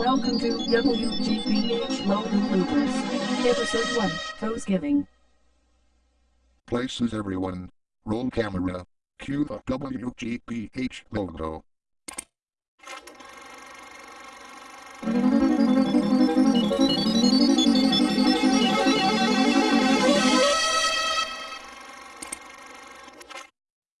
Welcome to WGBH Logo Bloopers. Episode 1, Toes Giving. Places everyone. Roll camera. Cue the WGBH logo.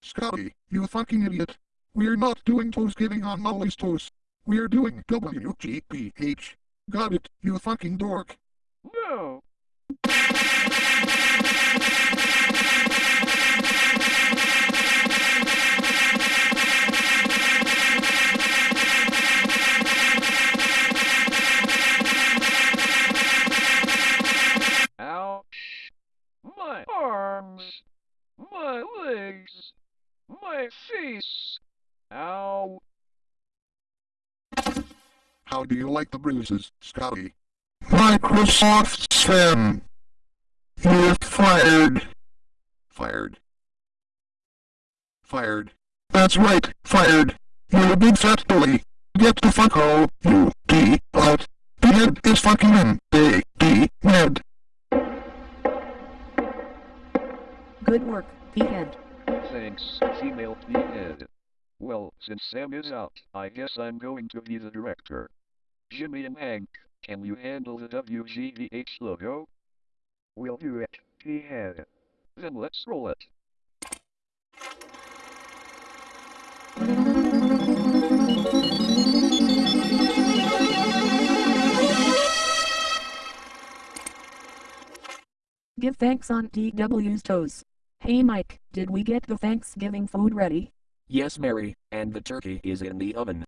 Scotty, you fucking idiot. We're not doing toast giving on Molly's toast. We're doing WGBH. Got it, you fucking dork. No. Ouch. My arms. My legs. My face. Ow. How do you like the bruises, Scotty? Microsoft Sam. You're fired. Fired. Fired. That's right, fired. You're a big fat bully. Get the fuck out, you D out. The head is fucking in. A D head. Good work, P-Head. Thanks, female head. Well, since Sam is out, I guess I'm going to be the director. Jimmy and Hank, can you handle the WGBH logo? We'll do it, P-Head. Then let's roll it. Give thanks on TW's toes. Hey Mike, did we get the Thanksgiving food ready? Yes, Mary, and the turkey is in the oven.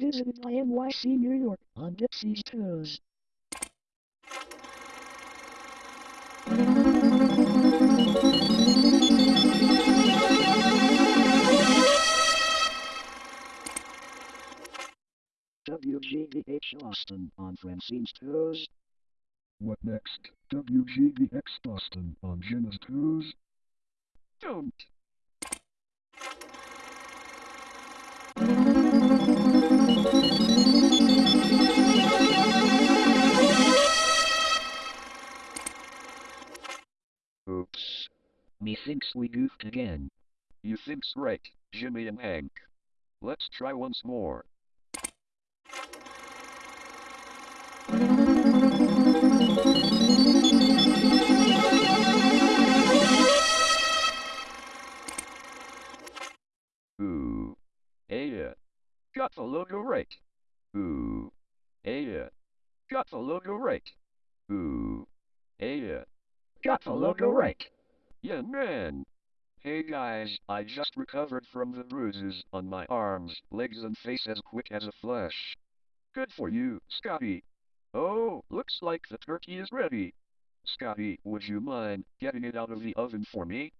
Visited NYC New York on Dipsy's toes. WGVH Austin on Francine's toes. What next? WGVX Boston on Jenna's toes? Don't. Methinks we goofed again. You think's right, Jimmy and Hank. Let's try once more. Ooh. Yeah. Got the logo right. Ooh. Yeah. Got the logo right. Ooh. Yeah. Got the logo right. Yeah, man. Hey guys, I just recovered from the bruises on my arms, legs and face as quick as a flash. Good for you, Scotty. Oh, looks like the turkey is ready. Scotty, would you mind getting it out of the oven for me?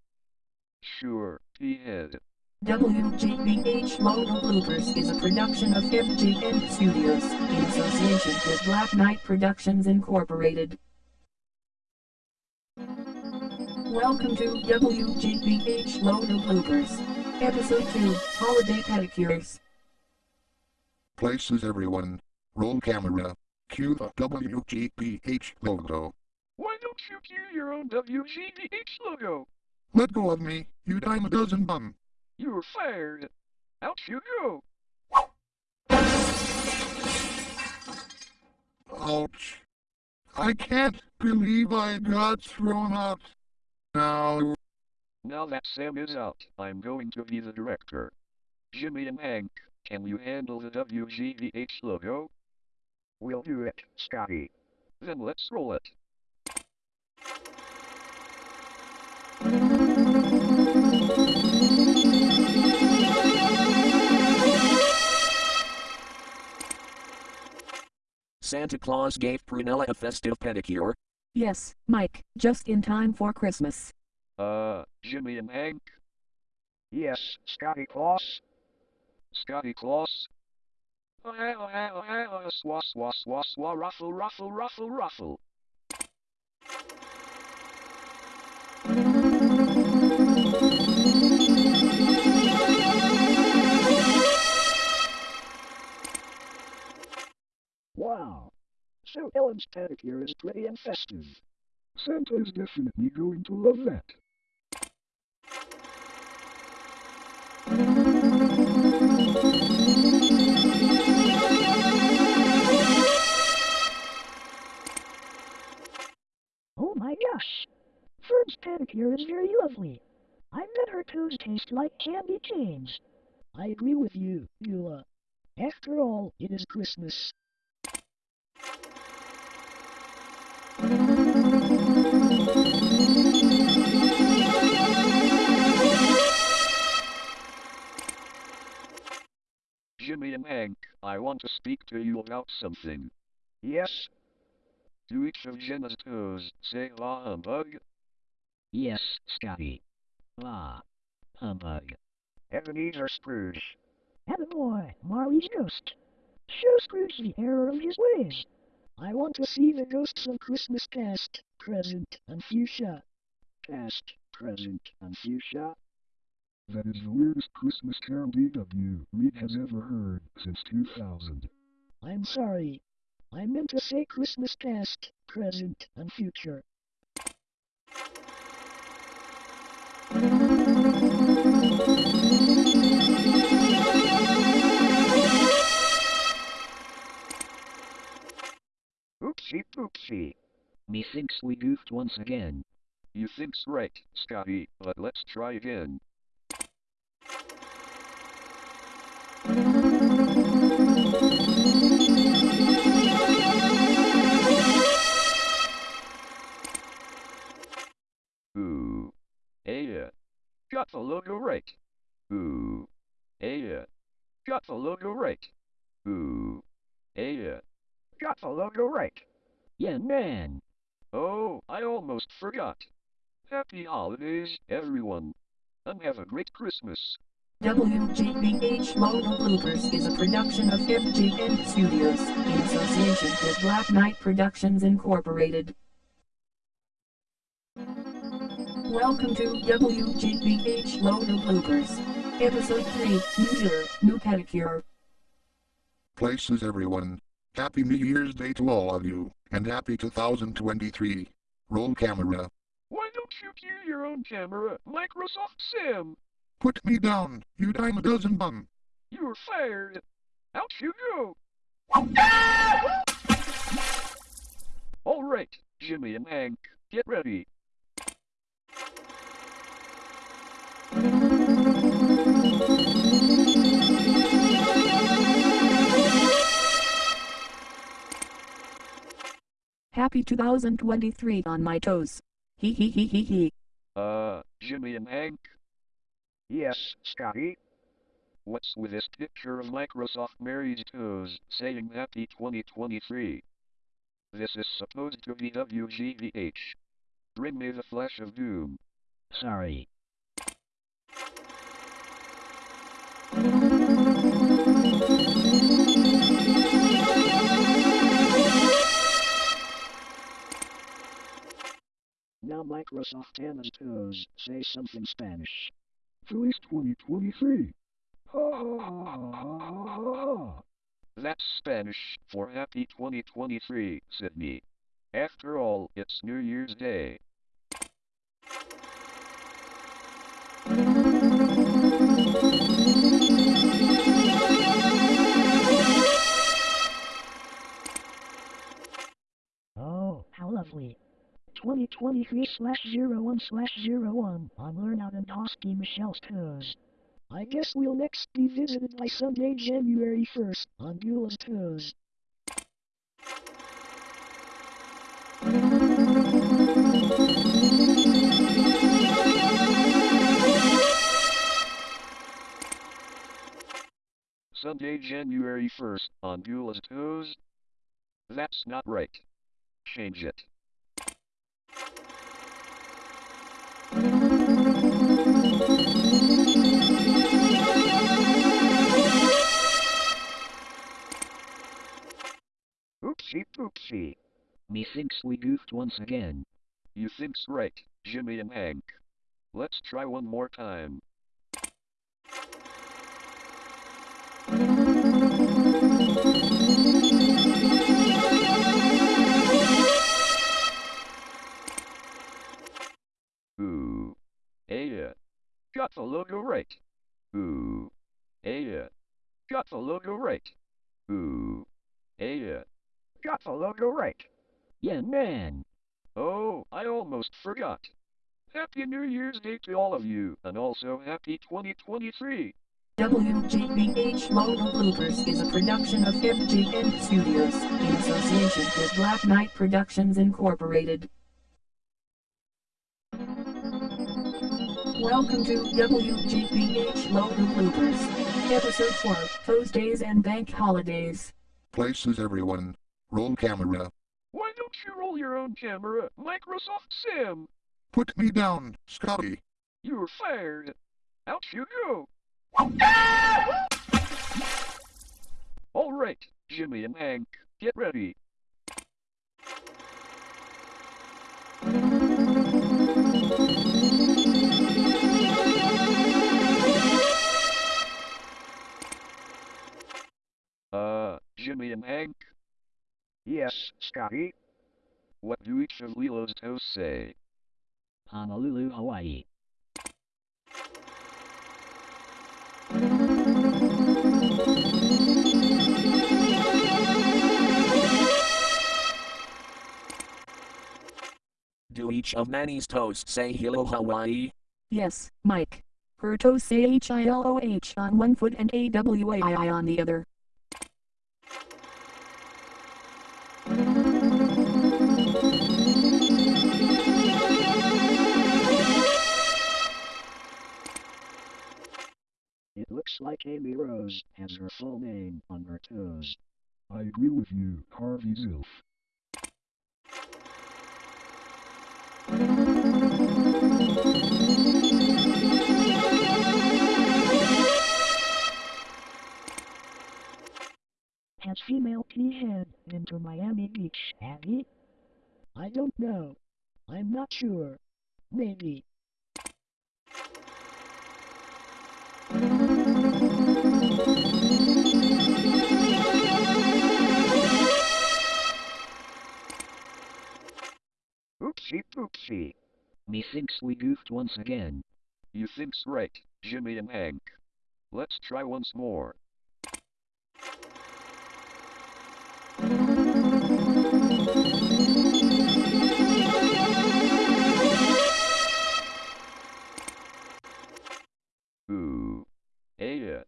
Sure, P-Head. WGBH Logo Bloopers is a production of MGN Studios in association with Black Knight Productions Incorporated. Welcome to WGBH Logo Bloopers. Episode 2, Holiday Pedicures. Places everyone. Roll camera. Cue the WGBH logo. Why don't you cue your own WGBH logo? Let go of me, you dime a dozen bum. You're fired. Out you go. Ouch. I can't believe I got thrown out. Now, Now that Sam is out, I'm going to be the director. Jimmy and Hank, can you handle the WGBH logo? We'll do it, Scotty. Then let's roll it. Santa Claus gave Prunella a festive pedicure. Yes, Mike, just in time for Christmas. Uh, Jimmy and Hank? Yes, Scotty Claus. Scotty Claus? Swa swa swa swa ruffle ruffle ruffle ruffle. So Ellen's pedicure is pretty and festive. Santa is definitely going to love that. Oh my gosh. Fern's pedicure is very lovely. I bet her toes taste like candy canes. I agree with you, Beulah. After all, it is Christmas. Jimmy and Hank, I want to speak to you about something. Yes, Do each of Jenna's toes say la humbug? Yes, Scotty. La. Humbug. Ebenezer Scrooge. boy, Marley's ghost. Show Scrooge the error of his ways. I want to see the ghosts of Christmas past, present, and fuchsia. Past, present, and fuchsia. That is the weirdest Christmas carol DW Read has ever heard since 2000. I'm sorry. I meant to say Christmas past, present, and future. Oopsie poopsie. Methinks we goofed once again. You think's right, Scotty, but let's try again. Logo right. Ooh. Yeah. Logo right. Ooh. Yeah. Logo right. Yeah, man. Oh, I almost forgot. Happy holidays, everyone. And have a great Christmas. WGBH Logo Bloopers is a production of FGN Studios in association with Black Knight Productions Incorporated. Welcome to WGBH Logo Bloopers. Episode 3, New Year, New Pedicure. Places everyone. Happy New Year's Day to all of you, and happy 2023. Roll camera. Why don't you cue your own camera, Microsoft Sam? Put me down, you dime a dozen bum. You're fired. Out you go. All right, Jimmy and Hank, get ready. Happy 2023 on my toes. Hee hee hee hee hee. Uh, Jimmy and Hank, Yes, Scotty. what's with this picture of Microsoft Mary's toes saying Happy 2023? This is supposed to be WGBH. Bring me the flash of doom. Sorry. Now Microsoft Anna's toes say something Spanish. Feliz 2023. Ha ha ha ha ha ha ha. That's Spanish for Happy 2023, Sydney. After all, it's New Year's Day. Oh, how lovely. 2023 slash 01 slash 01 on Lernout and Hauspie Michelle's toes. I guess we'll next be visited by Sunday, January 1st on Beulah's toes. Sunday, January 1st, on Beulah's Toes? That's not right. Change it. Oopsie poopsie. Methinks we goofed once again. You think's right, Jimmy and Hank. Let's try one more time. Logo right. Ooh. Hey, yeah. Got the logo right. Ooh. Hey, yeah. Got the logo right. Yeah, man. Oh, I almost forgot. Happy New Year's Day to all of you, and also happy 2023. WGBH Logo Bloopers is a production of FGN Studios in association with Black Knight Productions Incorporated. Welcome to WGBH Logo Bloopers, Episode 4, Thursdays and Bank Holidays. Places everyone. Roll camera. Why don't you roll your own camera, Microsoft Sam? Put me down, Scotty. You're fired. Out you go. All right, Jimmy and Hank, get ready. Yes, Scotty. what do each of Lilo's toes say? Honolulu, Hawaii. Do each of Manny's toes say Hilo Hawaii? Yes, Mike. Her toes say H-I-L-O-H on one foot and A-W-A-I on the other. It looks like Amy Rose has her full name on her toes. I agree with you, Harvey Zilf. Has female P-head been to Miami Beach, he? I don't know. I'm not sure. Maybe. Oopsie poopsie. Methinks we goofed once again. You think's right, Jimmy and Hank. Let's try once more. Ooh. Hey, yeah.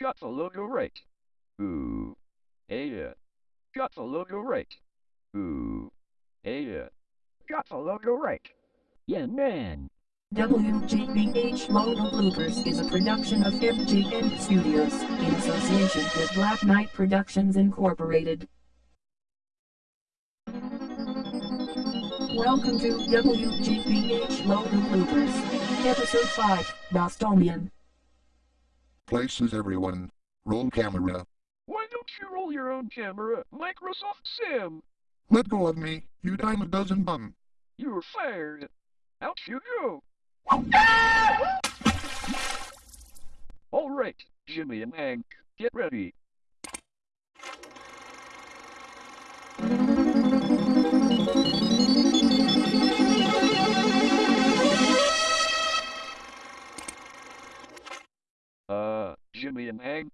Got the logo right. Ooh. Yeah. Got the logo right. Ooh. Yeah. Got the logo right. Yeah, man. WGBH Logo Bloopers is a production of FGN Studios in association with Black Knight Productions Incorporated. Welcome to WGBH Logo Bloopers, Episode 5, Bostonian. Places everyone. Roll camera. Why don't you roll your own camera, Microsoft Sam? Let go of me, you dime a dozen bum. You're fired. Out you go. All right, Jimmy and Hank, get ready. Uh, Jimmy and Hank,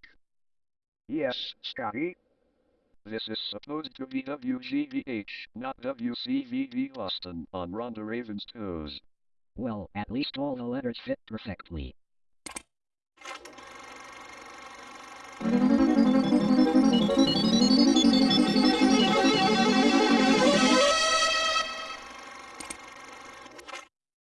Yes, Scotty. This is supposed to be WGBH, not WCVB Boston, on Rhonda Raven's toes. Well, at least all the letters fit perfectly.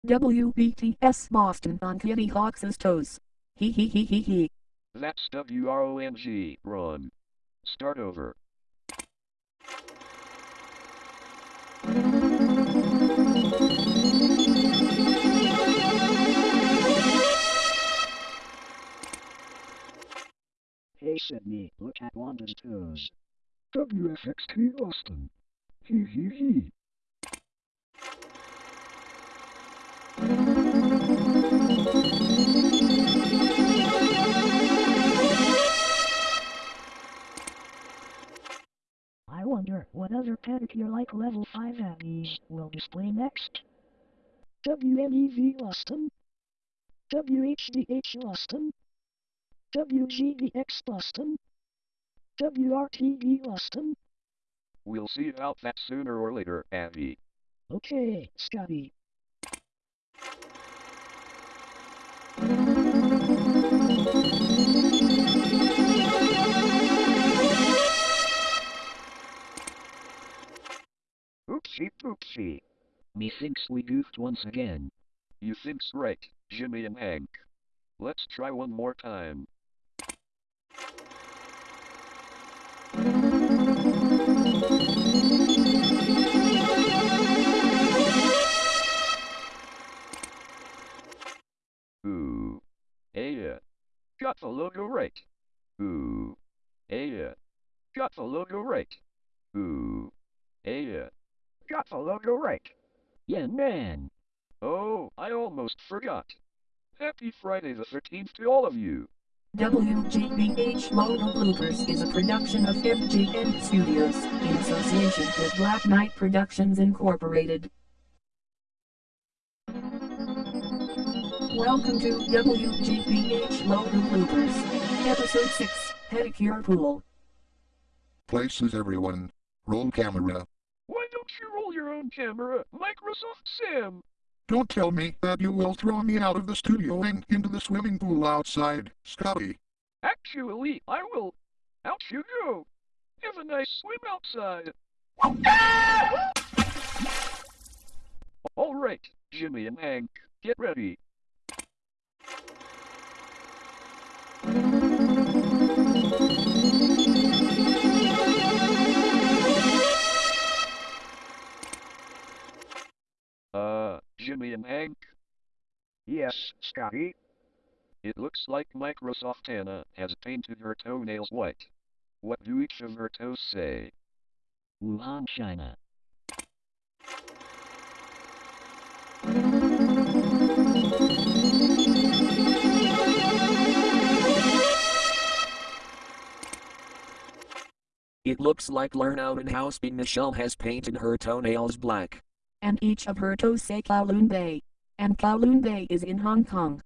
WBTS Boston on Kitty Hawk's toes. Hee hee hee hee hee. That's W-R-O-N-G, Ron. Start over. Hey Sydney, look at Wanda's toes. WFXT Austin. Hee hee hee. I wonder what other pedicure like level 5 abbeys will display next. WNEV Austin. WHDH Austin. WGVX Boston. WRTV Boston. We'll see about that sooner or later, Andy. Okay, Scotty. Oopsie poopsie. Methinks we goofed once again. You think's right, Jimmy and Hank. Let's try one more time. The logo right. Ooh. The logo right. Ooh. The logo right. Yeah, man. Oh, I almost forgot. Happy Friday the 13th to all of you. WGBH Logo Bloopers is a production of FGN Studios in association with Black Knight Productions Incorporated. Welcome to WGBH Logo Bloopers, Episode 6, Pedicure Pool. Places everyone. Roll camera. Why don't you roll your own camera, Microsoft Sam? Don't tell me that you will throw me out of the studio and into the swimming pool outside, Scotty. Actually, I will. Out you go. Have a nice swim outside. All right, Jimmy and Hank, get ready. Jimmy and Hank, Yes, Scotty. it looks like Microsoft Anna has painted her toenails white. What do each of her toes say? Wuhan, China. It looks like Lernout and Hauspie Michelle has painted her toenails black. And each of her toes say Kowloon Bay. And Kowloon Bay is in Hong Kong.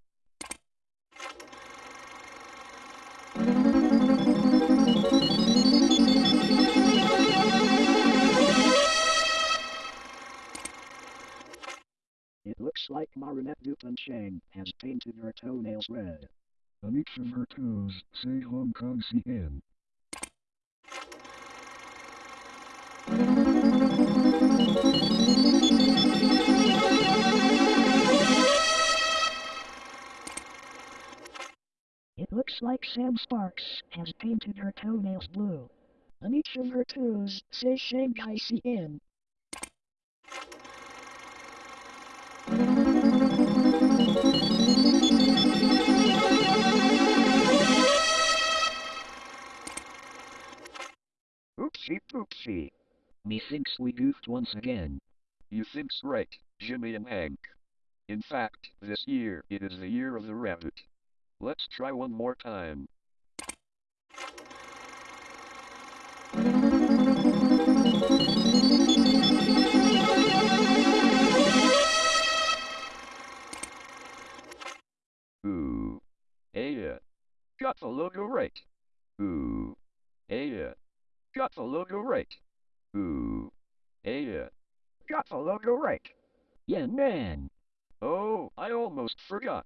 It looks like Marinette Dupain-Cheng has painted her toenails red. On each of her toes, say Hong Kong CN. Looks like Sam Sparks has painted her toenails blue. On each of her toes, say Shanghai CN. Oopsie poopsie. Methinks we goofed once again. You think's right, Jimmy and Hank. In fact, this year it is the year of the rabbit. Let's try one more time. Ooh. Yeah. Got the logo right. Ooh. Yeah. Got the logo right. Ooh. Yeah. Got the logo right. Yeah, man. Oh, I almost forgot.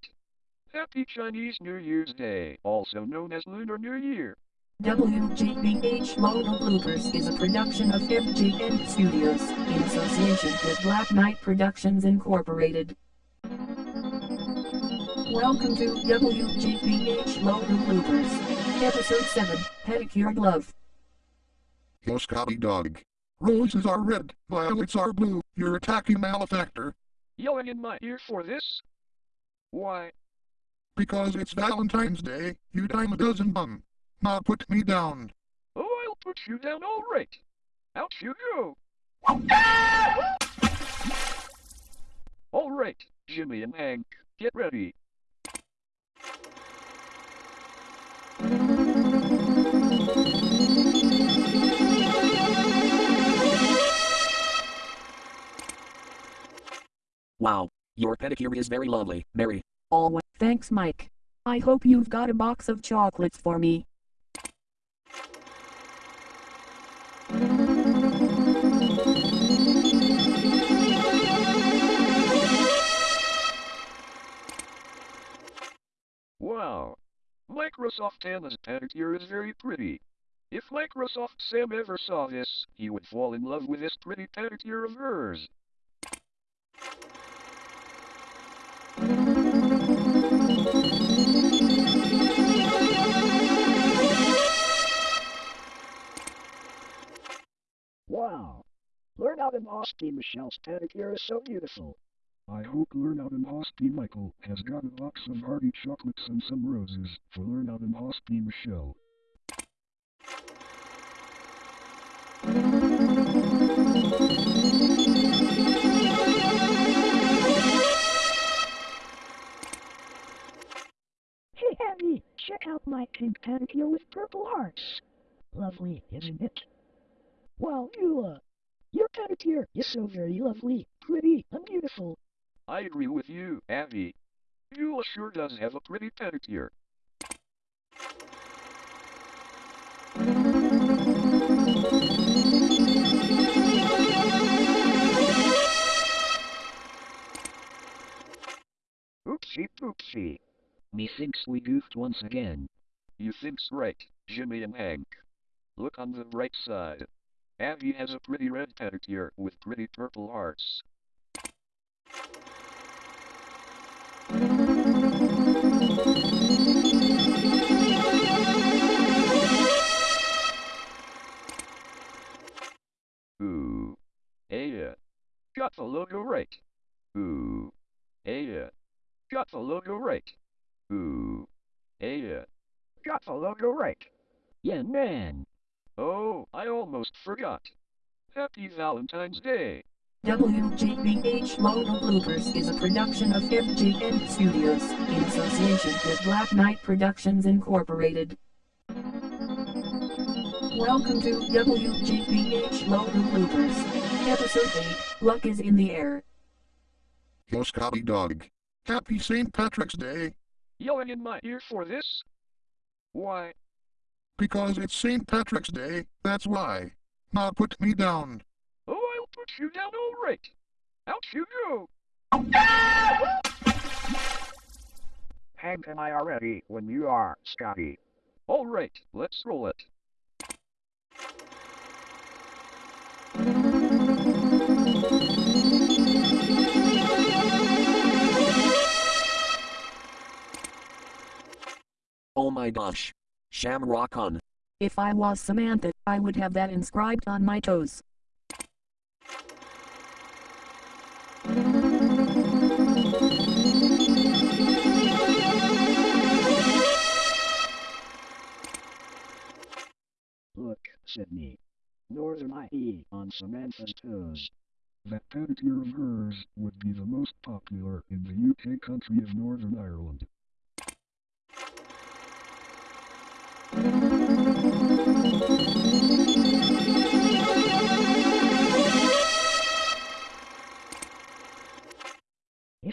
Happy Chinese New Year's Day, also known as Lunar New Year. WGBH Logo Bloopers is a production of FGN Studios in association with Black Knight Productions Incorporated. Welcome to WGBH Logo Bloopers, Episode 7, Pedicure Glove. Yo Scotty dog. Roses are red, violets are blue. You're attacking malefactor. Yelling in my ear for this? Why, Because it's Valentine's Day, you dime a dozen bum. Now put me down. oh, I'll put you down all right. Out you go. All right, Jimmy and Hank, get ready. Wow, your pedicure is very lovely, Mary. Always. Thanks, Mike. I hope you've got a box of chocolates for me. Wow. Microsoft Anna's pedicure is very pretty. If Microsoft Sam ever saw this, he would fall in love with this pretty pedicure of hers. Wow! Lernout in Hauspie Michelle's pedicure is so beautiful. I hope Lernout in Hauspie Michael has got a box of hearty chocolates and some roses for Lernout in Hauspie Michelle. Hey Abby, check out my pink pedicure with purple hearts. Lovely, isn't it? Wow, Eula, your pedicure is so very lovely, pretty, and beautiful. I agree with you, Abby. Beulah uh, sure does have a pretty pedicure. Oopsie poopsie. Methinks we goofed once again. You think's right, Jimmy and Hank. Look on the bright side. Abby has a pretty red pedicure with pretty purple hearts. Ooh. Yeah. Got the logo right. Ooh. Yeah. Got the logo right. Ooh. Yeah. Got the logo right. Yeah, man! Oh, I almost forgot. Happy Valentine's Day. WGBH Logo Bloopers is a production of FGN Studios in association with Black Knight Productions Incorporated. Welcome to WGBH Logo Bloopers. Episode 8 Luck is in the Air. Yo, Scotty Dog. Happy St. Patrick's Day, Yelling in my ear for this? Why, because it's St. Patrick's Day, that's why. Now put me down. oh, I'll put you down all right. Out you go. Hank and I are ready when you are, Scotty. All right, let's roll it. Oh my gosh. Shamrock on. If I was Samantha, I would have that inscribed on my toes. Look, Sydney. Northern IE on Samantha's toes. That pedicure of hers would be the most popular in the UK country of Northern Ireland. If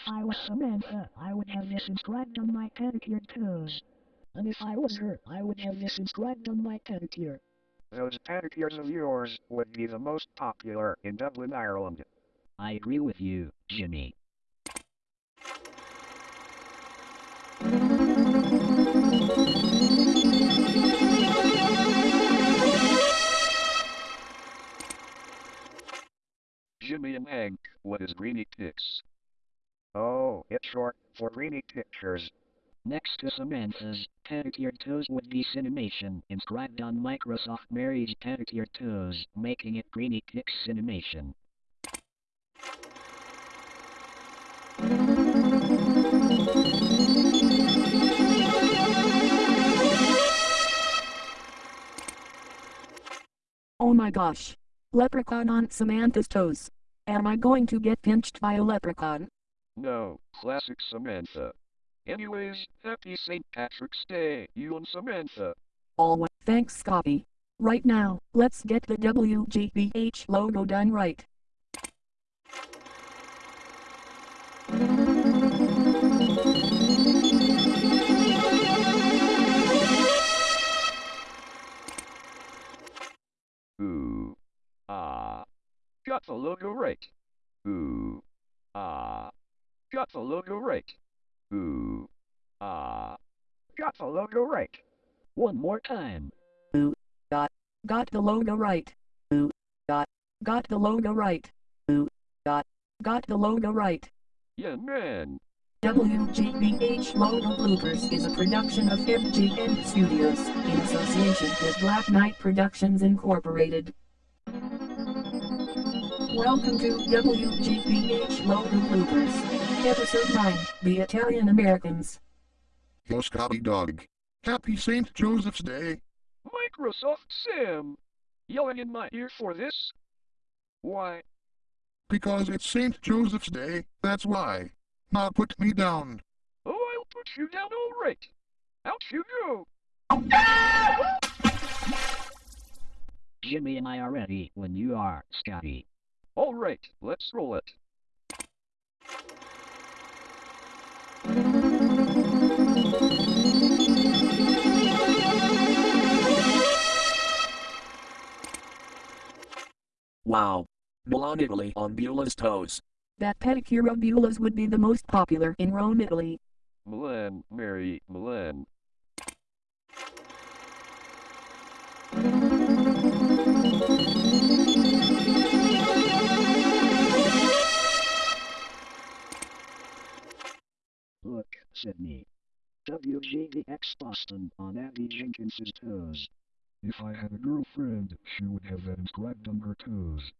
I was Samantha, uh, I would have this inscribed on my pedicured toes. And if I was her, I would have this inscribed on my pedicure. Those pedicures of yours would be the most popular in Dublin, Ireland. I agree with you, Jimmy. Jimmy and Hank, what is Greeny Pix? Oh, it's short for Greeny Pictures. Next to Samantha's your toes would be Cinemation inscribed on Microsoft Mary's Your toes, making it Greeny Pix Cinemation. Oh my gosh. Leprechaun on Samantha's toes. Am I going to get pinched by a leprechaun? No, classic Samantha. Anyways, happy St. Patrick's Day, you and Samantha. Always. Thanks, Scotty. Right now, let's get the WGBH logo done right. Got the logo right. Ooh. Ah. Got the logo right. Ooh. Ah. Got the logo right. One more time. Ooh. Got the logo right. Ooh. Got. Got the logo right. Ooh. Got. Got the logo right. Yeah, man. WGBH Logo Bloopers is a production of FGN Studios in association with Black Knight Productions Incorporated. Welcome to WGBH Logo Bloopers, Episode 9 The Italian Americans. Yo Scotty dog. Happy St. Joseph's Day. Microsoft Sam. Yelling in my ear for this? Why? Because it's St. Joseph's Day, that's why. Now put me down. Oh, I'll put you down all right. Out you go. Jimmy and I are ready when you are, Scotty. All right, let's roll it. Wow. Milan, Italy on Beulah's toes. That pedicure of Beulah's would be the most popular in Rome, Italy. Milan, Mary, Milan. Sydney. WGVX Boston on Abby Jenkins's toes. If I had a girlfriend, she would have that inscribed on her toes.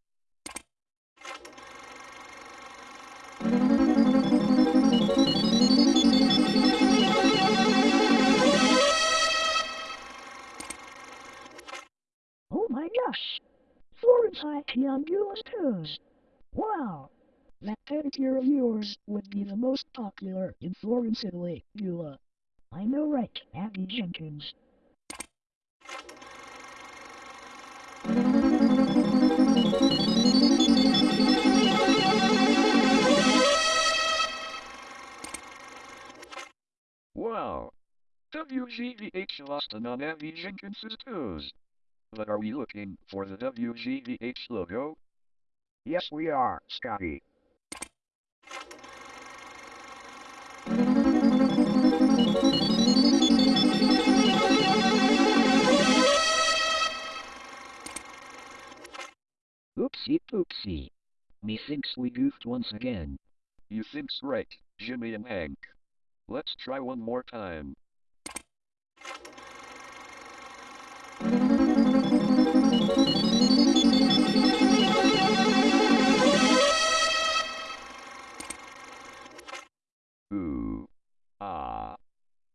Oh my gosh! Florence IT on Beulah's toes. Wow! That pedicure of yours would be the most popular in Florence, Italy, Beulah. Uh, I know right, Abby Jenkins. Wow. WGVH Boston on Abby Jenkins's toes. But are we looking for the WGBH logo? Yes, we are, Scotty. Oopsie poopsie. Methinks we goofed once again. You think's right, Jimmy and Hank. Let's try one more time. Ooh. Ah.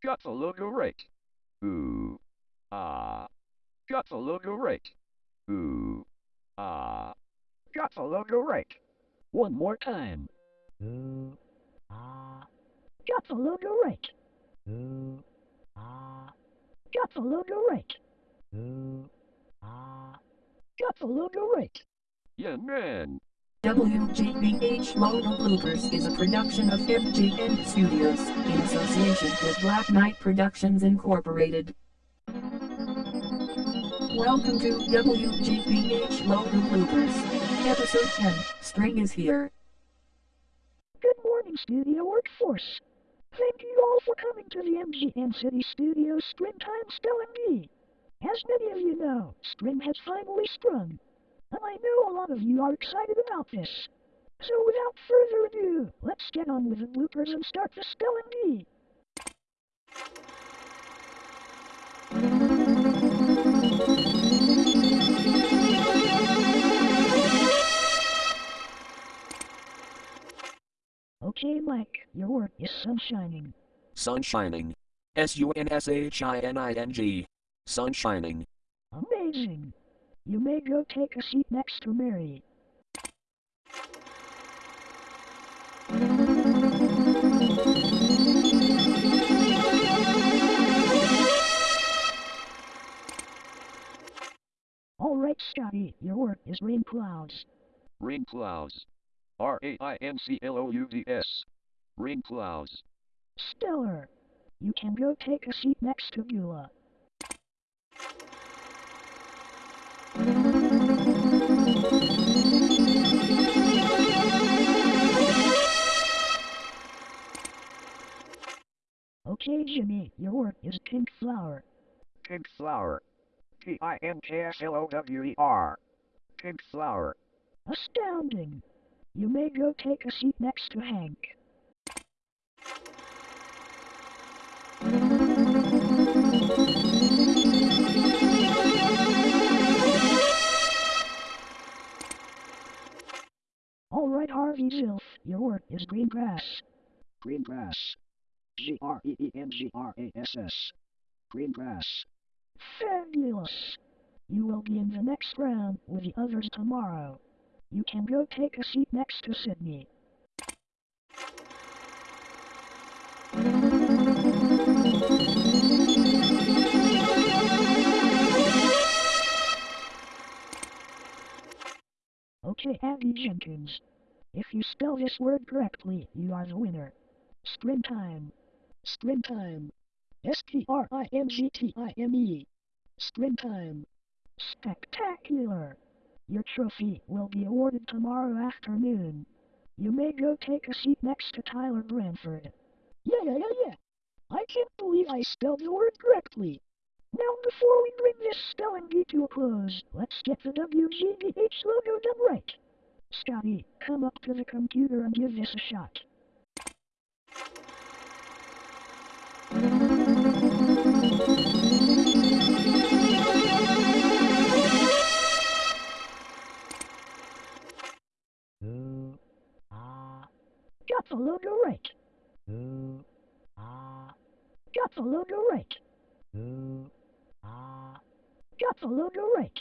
Got the logo right. Ooh. Ah. Got the logo right. Ooh. Got the right. One more time. Ah. Got the logo right. Ah. Got the logo right. Ah. Got the logo right. Yeah, man. WGBH Logo Bloopers is a production of FGN Studios in association with Black Knight Productions Incorporated. Welcome to WGBH Logo Bloopers, Episode 10 Spring is Here. Good morning, studio workforce. Thank you all for coming to the MGM City Studios Springtime Spelling Bee. As many of you know, spring has finally sprung, and I know a lot of you are excited about this. So without further ado, let's get on with the bloopers and start the spelling bee. Okay, Mike, your word is sunshining. Sun shining. S U N S H I N I N G. Sun shining. Amazing. You may go take a seat next to Mary. Alright, Scotty, your work is rain clouds. Rain clouds. R A I N C L O U D S. Rain clouds. Stellar. You can go take a seat next to Beulah. Okay, Jimmy, your work is pink flower. Pink flower. P I N K S L O W E R. Pink flower. Astounding. You may go take a seat next to Hank. Alright, Harvey Zilf, your work is green grass. Green grass. G R E E N G R A S S. Green grass. Fabulous! You will be in the next round with the others tomorrow. You can go take a seat next to Sydney. Okay, Abby Jenkins. If you spell this word correctly, you are the winner. Springtime. Springtime. S-P-R-I-N-G-T-I-M-E. Springtime. Spectacular! Your trophy will be awarded tomorrow afternoon. You may go take a seat next to Tyler Branford. Yeah, yeah, yeah, yeah. I can't believe I spelled the word correctly. Now, before we bring this spelling bee to a close, let's get the WGBH logo done right. Scotty, come up to the computer and give this a shot. Got the logo right. Ooh, ah. Got the logo right. Ooh, ah. Got the logo right.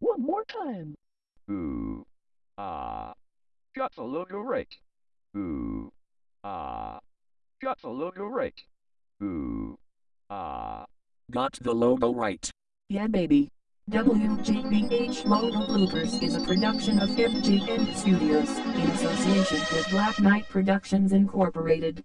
One more time. Ooh. Ah. Got the logo right. Ooh. Ah. Got the logo right. Ooh. Ah. Got the logo right. Yeah, baby. WGBH Logo Bloopers is a production of FGN Studios in association with Black Knight Productions Incorporated.